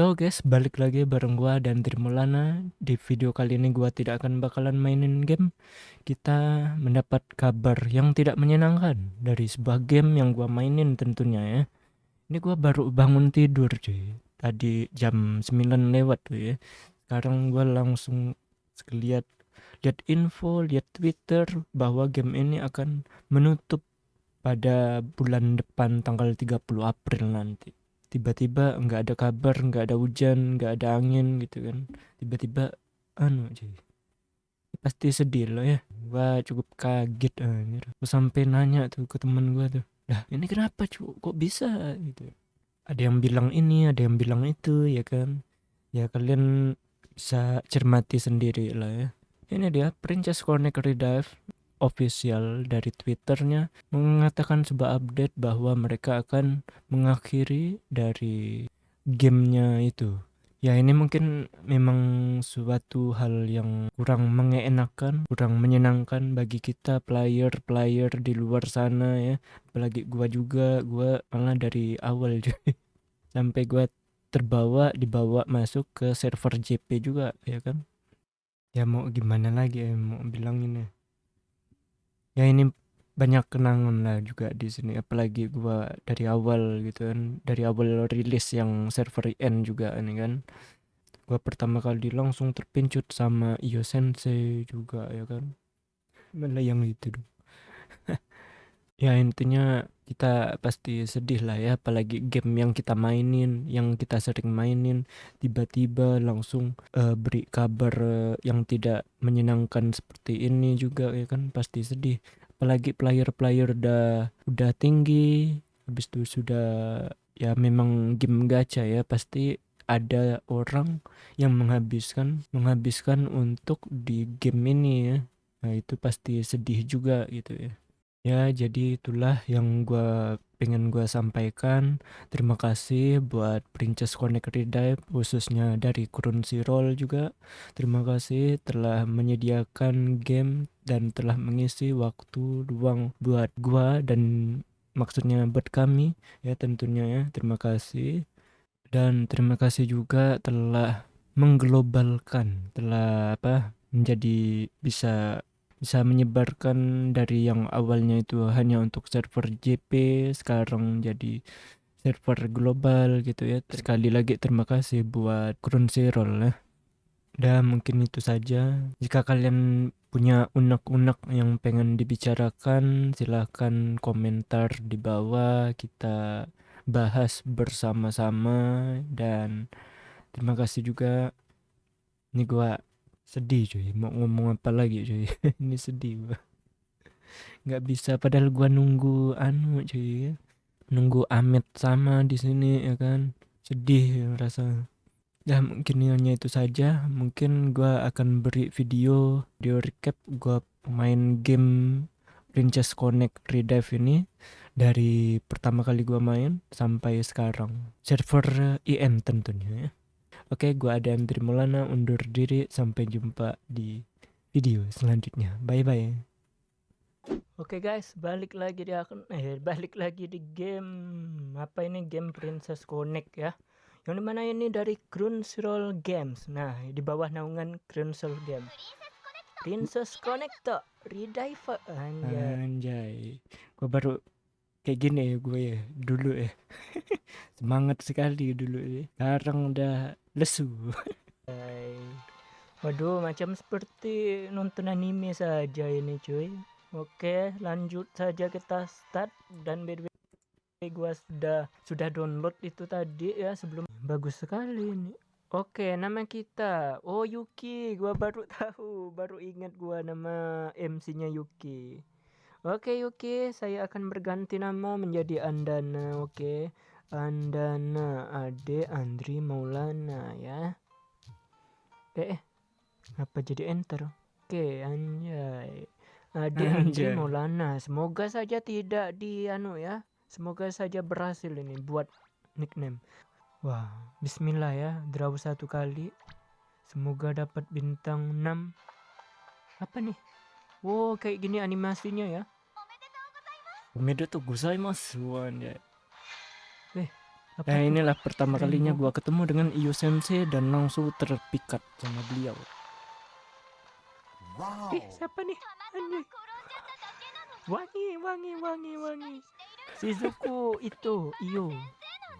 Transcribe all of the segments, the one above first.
So guys, balik lagi bareng gua dan Trimulana. Di video kali ini gua tidak akan bakalan mainin game. Kita mendapat kabar yang tidak menyenangkan dari sebuah game yang gua mainin tentunya ya. Ini gua baru bangun tidur cuy. Tadi jam 9 lewat tuh ya. Sekarang gua langsung lihat lihat info, lihat Twitter bahwa game ini akan menutup pada bulan depan tanggal 30 April nanti tiba-tiba nggak ada kabar nggak ada hujan nggak ada angin gitu kan. Tiba-tiba anu cuy pasti sedih loh ya. Gua cukup kaget anjir. Gua sampai nanya tuh ke teman gua tuh lah ini kenapa cu kok bisa? Gitu. Ada yang bilang ini ada yang bilang itu ya kan. Ya kalian bisa cermati sendiri lah ya. Ini dia Princess Connect Redive official dari Twitternya mengatakan sebuah update bahwa mereka akan mengakhiri dari gamenya itu. Ya ini mungkin memang suatu hal yang kurang mengenakan, kurang menyenangkan bagi kita player-player di luar sana ya. Apalagi gua juga, gua malah dari awal jadi sampai gua terbawa dibawa masuk ke server JP juga ya kan. Ya mau gimana lagi ya mau bilang ini ya ini banyak kenangan lah juga di sini. Apalagi gua dari awal gitu kan. Dari awal rilis yang server IN juga ini kan. Gua pertama kali langsung terpincut sama Iyo Sensei juga ya kan. Malah yang itu dong. Ya intinya kita pasti sedih lah ya apalagi game yang kita mainin yang kita sering mainin tiba-tiba langsung uh, beri kabar uh, yang tidak menyenangkan seperti ini juga ya kan pasti sedih. Apalagi player-player udah udah tinggi habis itu sudah ya memang game gacha ya pasti ada orang yang menghabiskan menghabiskan untuk di game ini ya. Nah itu pasti sedih juga gitu ya Ya, jadi itulah yang gue pengen gue sampaikan. Terima kasih buat Princess Connect Redive khususnya dari Crunchyroll juga. Terima kasih telah menyediakan game dan telah mengisi waktu luang buat gua dan maksudnya buat kami ya tentunya ya. Terima kasih. Dan terima kasih juga telah mengglobalkan, telah apa menjadi bisa bisa menyebarkan dari yang awalnya itu hanya untuk server JP sekarang jadi server global gitu ya. Sekali lagi terima kasih buat Crunchyroll ya dan mungkin itu saja. Jika kalian punya unek-unek yang pengen dibicarakan silahkan komentar di bawah. Kita bahas bersama-sama. Dan terima kasih juga. Ini gua sedih cuy. Mau ngomong apa lagi cuy? Ini sedih gua. Nggak bisa. Padahal gua nunggu anu cuy nunggu Amit sama di sini ya kan? Sedih rasa ya mungkin hanya itu saja. Mungkin gua akan beri video video recap gua main game Princess Connect Redive ini dari pertama kali gua main sampai sekarang. Server IM tentunya ya Oke, gua ada Andri Maulana undur diri. Sampai jumpa di video selanjutnya. Bye bye. Oke guys, balik lagi di akun eh balik lagi di game apa ini game Princess Connect ya. Yang di mana ini dari Crunchyroll Games. Nah, di bawah naungan Crunchyroll Games. Princess Connect tuh Redive anjay. Anjay. Gua baru kayak gini ya gue ya dulu ya semangat sekali dulu ya sekarang udah lesu waduh macam seperti nonton anime saja ini cuy oke lanjut saja kita start dan by gue sudah sudah download itu tadi ya sebelum bagus sekali ini Oke, nama kita. Oh, Yuki. Gua baru tahu, baru ingat gua nama MC-nya Yuki. Oke Yuki, saya akan berganti nama menjadi Andana. Oke, Andana Ade Andri Maulana. Eh, eh, apa jadi enter? Oke, anjay. Ade Andri Maulana. Semoga saja tidak di anu ya. Semoga saja berhasil ini buat nickname. Wah, bismillah ya. Draw satu kali. Semoga dapat bintang 6. Apa nih? Wow, kayak gini animasinya ya. Omedetou gozaimasu. Eh, Nah inilah pertama kalinya gua ketemu dengan Iyo Sensei dan langsung terpikat sama beliau. Wow. Eh siapa nih? Anjay. Wangi, wangi, wangi, wangi. Shizuku itu Iyo.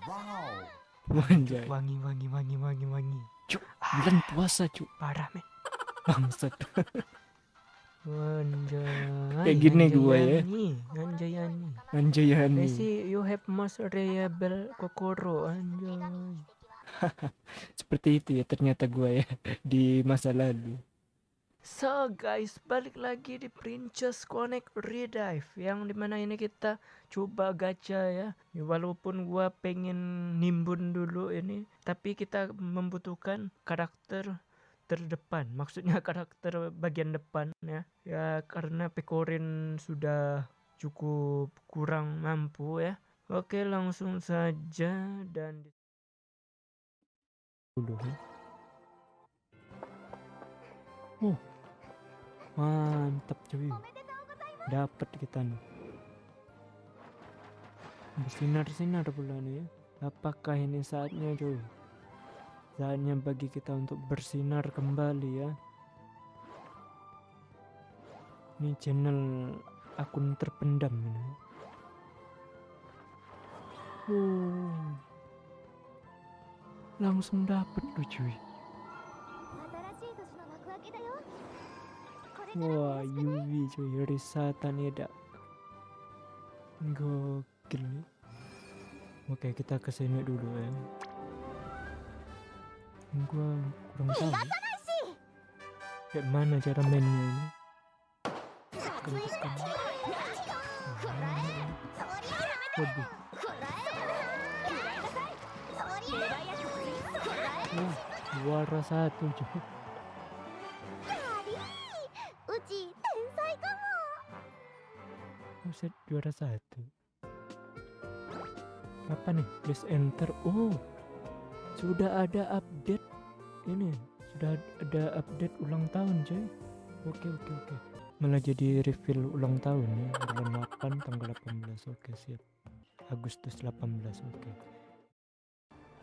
Wow. Anjay. Wangi wangi wangi wangi wangi. Cuk, bulan puasa cuk. Parah men. Bangsat. Anjay. Kayak gini gua ya. Anjayani. Anjayani. Messi, you have most reliable kokoro. Anjay. Seperti itu ya ternyata gua ya di masa lalu. So guys, balik lagi di Princess Connect Redive yang di mana ini kita coba gacha ya. Ya, Walaupun gua pengen nimbun dulu ini, tapi kita membutuhkan karakter terdepan. Maksudnya karakter bagian depan ya. Ya karena Pekorin sudah cukup kurang mampu ya. Oke, langsung saja dan dulu. Oh, mantap cuy. Dapat kita nih. Bersinar-sinar pula nih ya. Apakah ini saatnya cuy? Saatnya bagi kita untuk bersinar kembali ya. Ini channel akun terpendam ini. Oh, langsung dapat lu cuy. Wah, Yubi cuy, Risata Neda. Gokil nih. Oke, kita ke sini dulu ya gue kurang tahu. Kayak mana cara mainnya ini? Kentukan waduh. Wah, juara satu coba set juara satu. Apa nih? Please enter. Oh sudah ada ini sudah ada update ulang tahun, coy. Oke, oke, oke. Malah jadi reveal ulang tahun ya. Bulan 8 tanggal 18. Oke, siap. Agustus 18. Oke.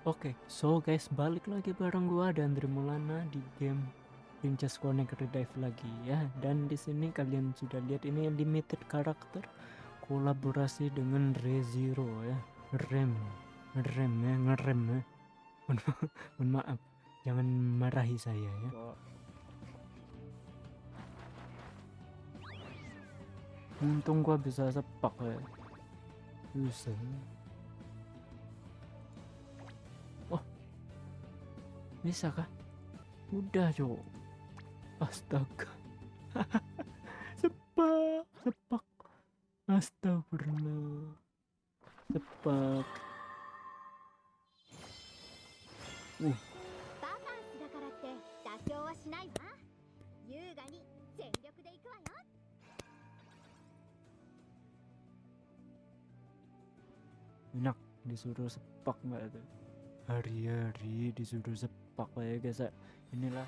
Oke, so guys, balik lagi bareng gua dan Mulana di game Princess Connect Redive lagi ya. Dan di sini kalian sudah lihat ini limited karakter kolaborasi dengan ReZero ya. Rem, rem ya, ngerem ya. Mohon maaf, jangan marahi saya ya. Untung gua bisa sepak ya. Bisa. Oh, bisa kah? Udah cowok. Astaga. sepak, sepak. Astagfirullah. Sepak. バ 全力で行くわよ Enak disuruh sepak nggak tuh? Hari-hari disuruh sepak ya guys. ya. Inilah.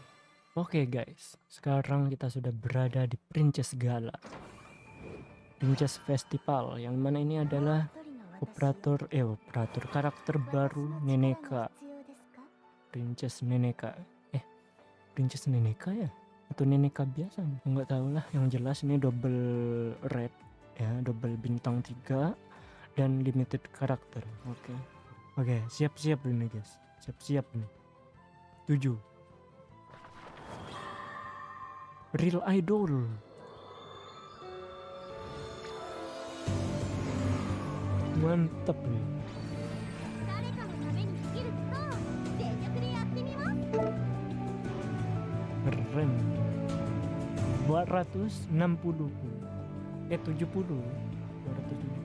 Oke guys, sekarang kita sudah berada di Princess Gala. Princess Festival yang mana ini adalah operator eh operator karakter baru Neneka. Princess Neneka. Eh, Princess Neneka ya? Atau Neneka biasa? Enggak tahu lah. Yang jelas ini double red ya, double bintang 3 dan limited karakter. Oke. Oke, siap-siap ini guys. Siap-siap nih. 7. Real idol. Mantap nih. Keren. 260. Eh 70. 270.